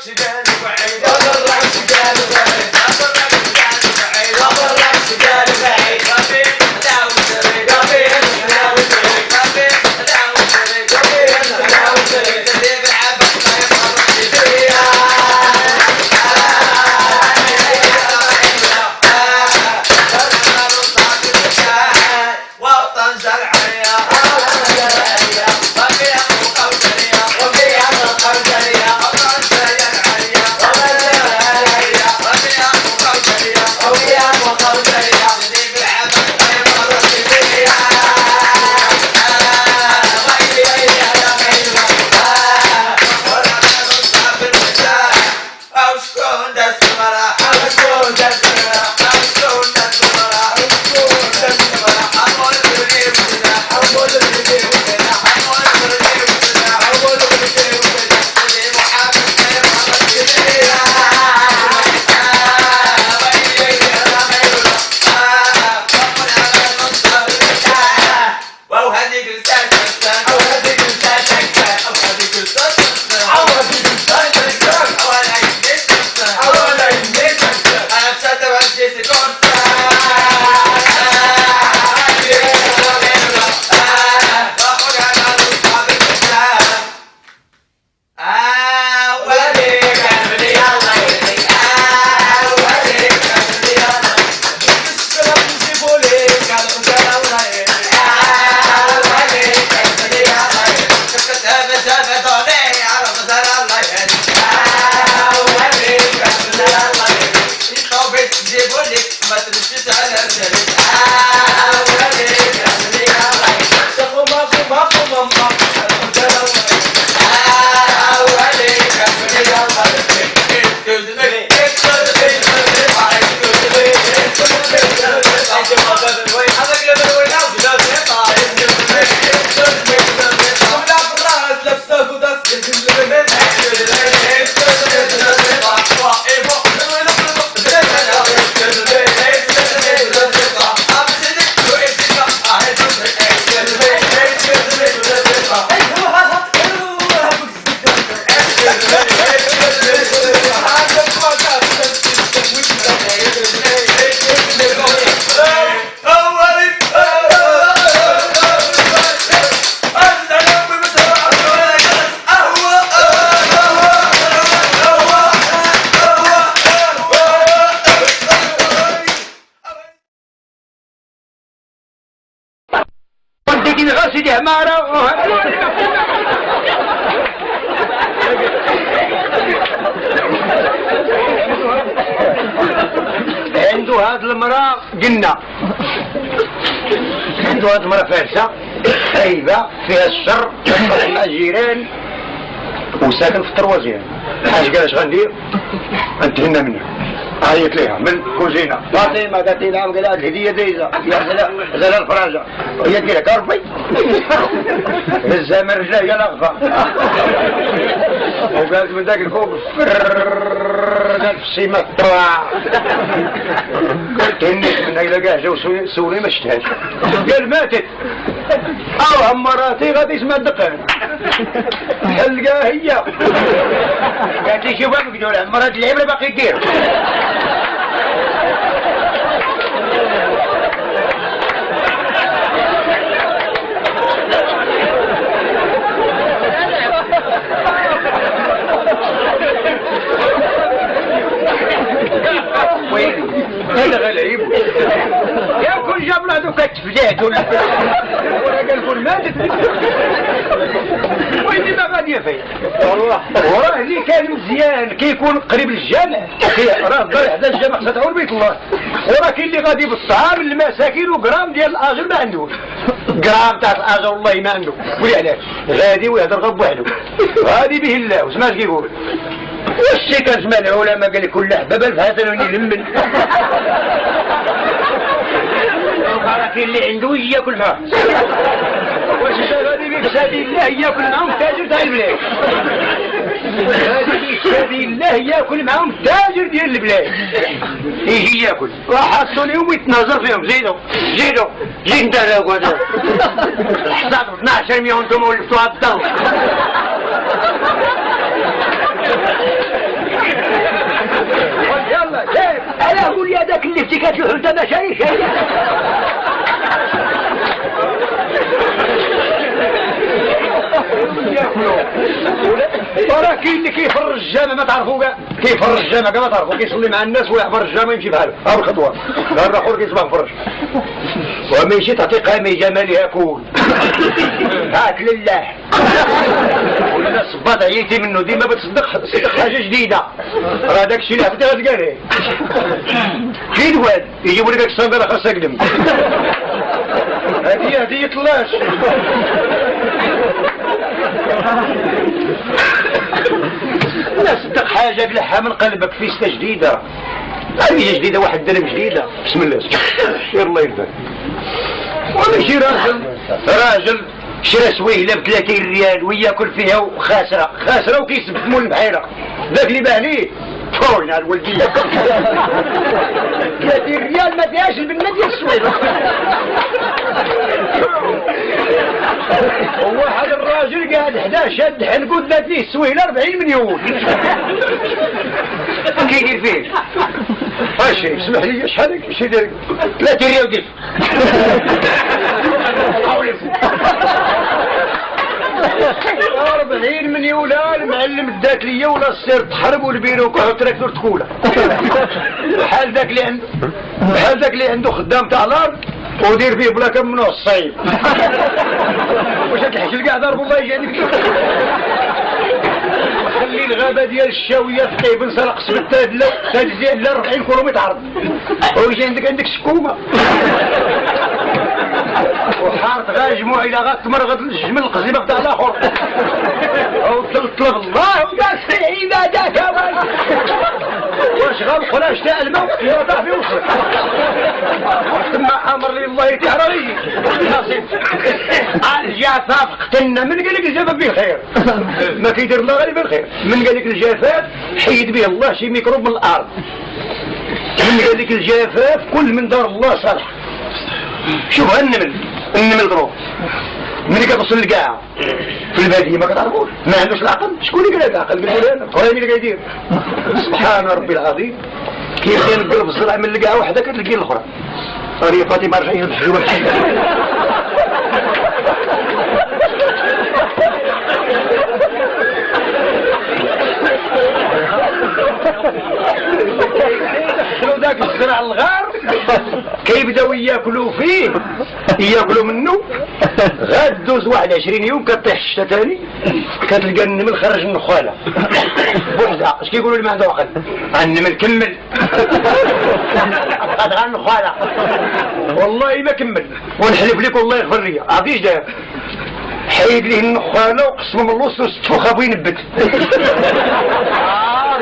accident. Sit down and سيدي عمارة عنده هاد المرأة قلنا عنده هاد المرأة فارسة خايبة فيها الشر مع الجيران وساكن في التروازيان اش قال اش غندير غنتهنى منها عيط ليها من كوزينة. فاطمة قالت لي نعم قال هذه الهدية دايزة يا زلال زلال هي ديرها كربي هزها من رجلها هي لغفة وقالت من ذاك الفوق السيمة طلع قلت هنيت من إلا كاع جاو سولي ما شفتهاش قال ماتت. أو مراتي غادي اسمها الدقان. تلقاها هي. قالت لي شوف هاك دول مرات العبرة باقي دير هذا غلعيب يا كل جاب له دوك التفجات ولا ولا قال كل ماتت ويلي ما غادي فيه والله وراه اللي كان مزيان كيكون قريب للجامع راه الدار حدا الجامع ستعور بيت الله وراه كاين اللي غادي بالطعام للمساكين وجرام ديال الاجر ما عندوش جرام تاع الاجر والله ما عنده قولي علاش غادي ويهضر غب وحده غادي به الله وسمعت كيقول والشي كان زمان العلماء قال لك كل حبابه الفهاتن يلمن كاين اللي عنده ياكل معاه. واش غادي بك سبيل الله ياكل معاهم تاجر تاع البلاد غادي بك سبيل الله ياكل معاهم تاجر ديال البلاد يجي ياكل. وحطوا لهم يتناظر فيهم. زيدوا زيدوا زيد انت هذا الحساب 12 مليون أنتم ولفتوها الدار يلا كيف أنا أقول يا ذاك اللي افتكات الحوته ما شاريش وراه كاين اللي كيفر الجامع ما تعرفو كاع. كيفر الجامع كاع ما تعرفو كيصلي مع الناس ويحفر الجامع يمشي بحالو ها الخطوة. غير اخر كيصبح فرج وما يجي تعطي قامي جمالها كون. هات لله. ولا صباط عييتي منه ديما بتصدق صدق حاجة جديدة. راه داك الشيء اللي عطيتها تقالي كاين واد يجيبوا لك الصندوق خاصها قدم هذه هديه طلاش. لا صدق حاجة قلعها من قلبك فيستا جديدة. هذه جديدة واحد درهم جديدة. بسم الله. يلا يرفع وماشي راجل راجل شرا سويلة ب 30 ريال وياكل فيها وخاسرة. خاسرة وكيسب مول البحيرة. ذاك اللي باه ليه فورنا الولدية. 30 ريال ما فيهاش البنة ديال السويلة وواحد الراجل قاعد حدا شاد حنقود لا فيه السويلة 40 مليون. كيدير فيه؟ ماشي اسمح لي شحال شي دير؟ 30 ريال ودير 40 مليون لا المعلم دات ليا ولا السير تحرب والبيرو كحو تراكتور تكوله بحال ذاك اللي عنده بحال ذاك اللي عنده خدام تاع الأرض ودير فيه بلا كم منه الصيف واش تحشل كاع ضرب الله عندك خلي الغابة ديال الشاوية تقيب نسرق سبتها لا تجزي لا 40 كيلومتر عرض ويجي عندك عندك شكومة وحارت غا جموع إلى غا تمرغد الجمل القزيمة بتاع الآخر. أو تلطلب الله وقال عبادك واش غنقول تاع الموت يوضع في وصلك ثم أمر لي الله تعالى نصيب الجفاف قتلنا. من قال لك الجفاف به ما كيدير الله غير بالخير. من قال لك الجفاف حيد به الله شي ميكروب من الأرض. من قال لك الجفاف كل من دار الله صالح. شوف النمل النمل ضروب من كتصل القاع في البادية ما كتعرفوش ما عندوش العقل. شكون اللي قال العقل؟ قال لي أنا. اللي قايدير سبحان ربي العظيم. كيف نقلب الزرع من القاع وحدة كتلقي الأخرى. راه فاطمة رجعي الحجوبه ذاك الزرع الغار. كيبداو ياكلوا فيه. يأكلوا منه. غاد دوز واحد 20 يوم كطيح الشتا تاني. كتلقى النمل خرج من النخاله بوحده اش كيقولوا لي ما عنده عقل؟ النمل كمل. قد غير النخاله والله ما كمل. ونحلف لك والله يغفر لي. عرفتي داير؟ حيد ليه النخاله وقسمه من الوسط وستفخ ابو ينبت.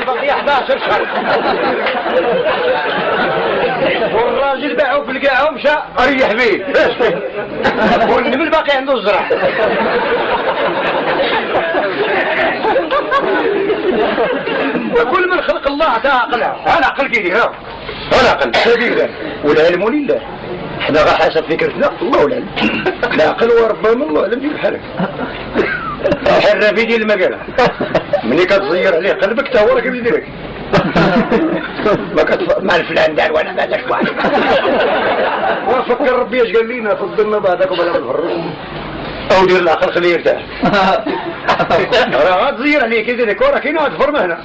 باقي 11 شهر في القاعه ومشى ريح بيه. والنمل باقي عنده الزرع. وكل من خلق الله عطاه عقلها العقل كيدير العقل سبيلا. والعلم لله. إحنا غا حسب فكرتنا. الله العلم العقل وربما الله اعلم ديال بحالك الحرافي ديال المقالة ملي كتزير عليه قلبك تا هو راه كيديرك ما كتف... مع الفلان دار وأنا ما داش واحد. وفكر ربي اش قال لينا فضلنا بعدكم على الفرج أو دير العقل خليه يرتاح. راه غتزير عليه كيدير كورة كاينة هاد الفرمه هنا.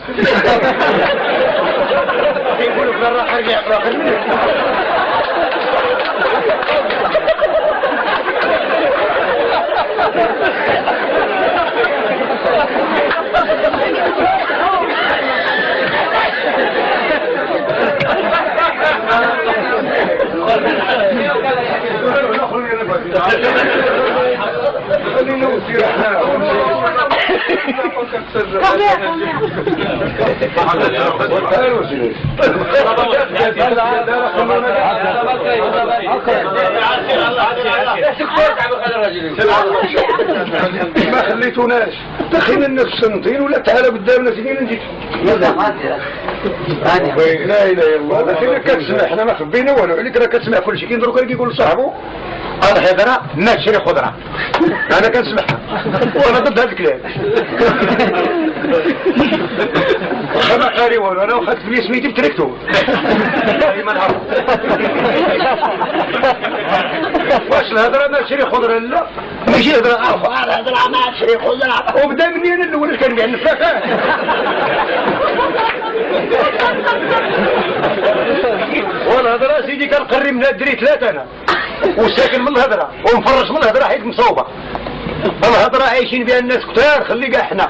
يقولوا في الراحة رجع ما خليتوناش دخلنا الناس سنتين ولا تعالى قدامنا سنين نجي لا اله الا الله لكن كتسمع إحنا ما خبينا والو عليك راه كتسمع كل شيء كي دروك كيقول لصاحبه الهضره ما تشري خضرة. أنا كنسمعها وأنا ضد هذا الكلام. واخا ما داري والو أنا واخدت بلي سميتي بتركتو ما نعرف واش الهضرة ما تشري خضرة لا؟ ماشي هضرة. عارفه الهضره ما تشري خضرة. وبدا مني أنا الأول كان كاع نفاك والهضرة سيدي كنقري منها الدري ثلاثة أنا وساكن من الهضرة ومفرش من الهضرة حيت مصوبة. الهضرة عايشين بها الناس كتار خلي كاع حنا.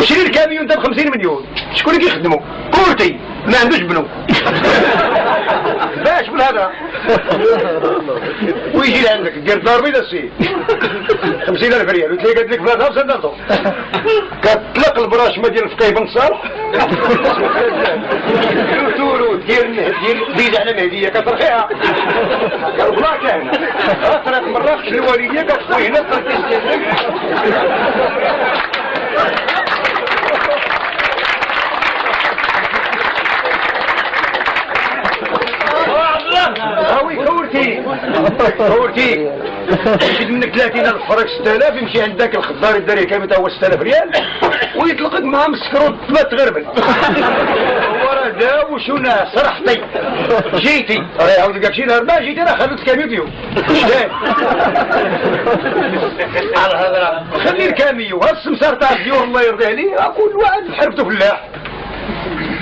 وشري الكاميون ده ب 50 مليون. شكون اللي كيخدمو؟ courtier ما عندوش بنو. باش بالهضره ويجي لعندك دير دار بيضا السي 50000 ريال وتلاقي قالت لك خمسة دارتو كتطلق البراشمه ديال الفقيه بن صالح. تورو دير دير ديز على مهدية كترخيها. قال بلا كان ثلاث مرات الوالدية كتخوي هنا هاوي كورتي كورتي يشد منك 30000 فرق 6000 يمشي عند ذاك الخضار الداري كامل هو 6000 ريال ويطلقك مع مسكرو ما تغربل هو راه دا وشونا صرحتي. جيتي. راه يعاود لك شي نهار ما جيتي راه خلوت كاميو على الهضره خلي الكاميو هاد السمسار تاع الديور الله يرضي عليه. كل واحد حرفته فلاح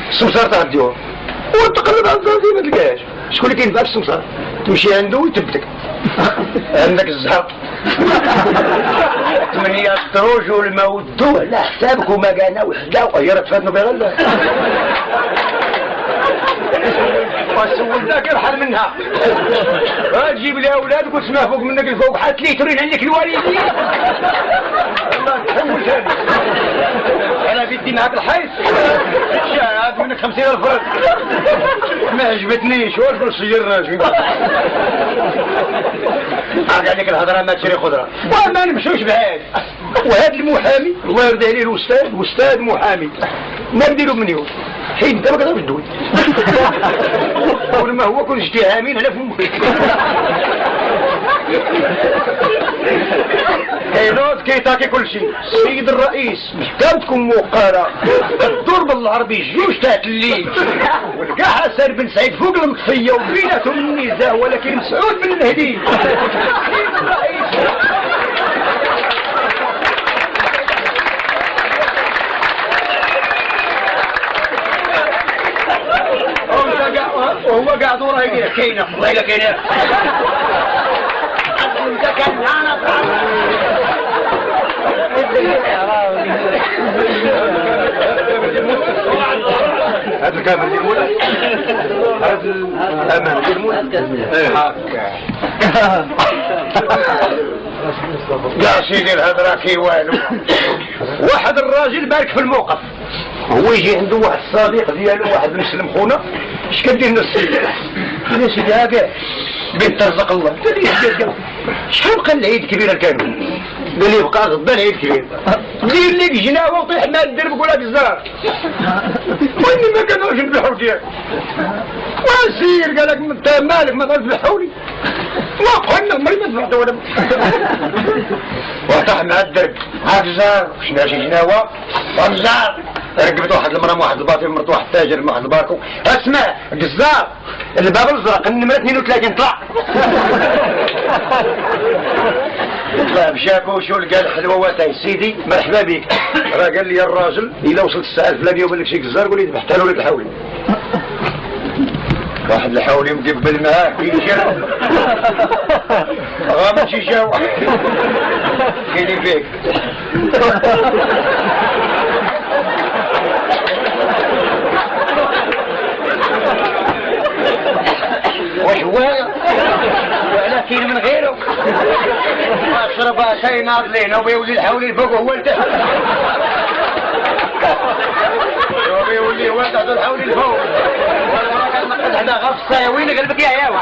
السمسار تاع الديور. وتقلب على الزرزي ما تلقاهاش شكون اللي كينفع في السمسار؟ تمشي عنده ويثبتك عندك الزهر. ثمانية الدروج والموت على حسابك وما كان وحدة وهي راه تفادنوا بغلا وسول ذاك يرحل منها؟ تجيب لي اولادك وتسمع فوق منك الفوق حتى لي ترين عندك الوالدين. الله تحول بدي معك الحيط شاهد منك خمسين ألف ما عجبتنيش. واش سيرنا شوي عاد عليك الهضرة ما تشري خضرة. وما نمشوش بهاد وهذا المحامي الله يرضي عليه الأستاذ أستاذ محامي. ما نديرو منيو حيت انت ما كتعرفش تدوي ولما هو كل اتهامين على فمك. كينوض كيتاكي كل شيء السيد الرئيس محتاجكم مقارة الدور بالعربي جوج تاعت الليل. ولقى حسن بن سعيد فوق المطفية وبيناتهم النزاع ولكن مسعود بن المهدي. السيد الرئيس. وهو قاعد وراه يقول كاينة. والله كاينة. يا سيدي الهضره كي والو واحد الراجل بارك في الموقف هو يجي عنده واحد الصديق ديالو واحد مسلم خونا اش كدير لنا السيد يا سيدي هاكا بنت ترزق الله شحال بقى العيد كبير كانوا قال لي بقى غدا العيد كبير دير لك جناوه وطيح مع الدرب ولا الزهر واني ما كانوش نذبحوا ديالك وسير قال لك انت مالك ما تذبحوا لي. ما قلنا عمري ما ذبحت ولا وطاح مع الدرب. هاك الزهر شنو شي جناوه والزهر ركبت واحد المرأة مع واحد الباطل مرت واحد التاجر مع واحد الباركو اسمع قزار الباب الازرق النمرة 32 طلع. طلع مشاكو وشو لقى الحلوة واتاي. سيدي مرحبا بك. راه قال لي الراجل إلا وصلت الساعة الفلانية وبان لك شي قزار قول لي ذبحت له لك الحولي واحد الحولي مقبل معاه كيشرب غامض شي جاو كاينين فيك واش هو ولا كاين من غيره اشرب شاي ناضلين وبيولي الحولي فوق هو لتحت وبيولي هو تحت الحولي الفوق. وأنا غفصة وين قلبك يا ياو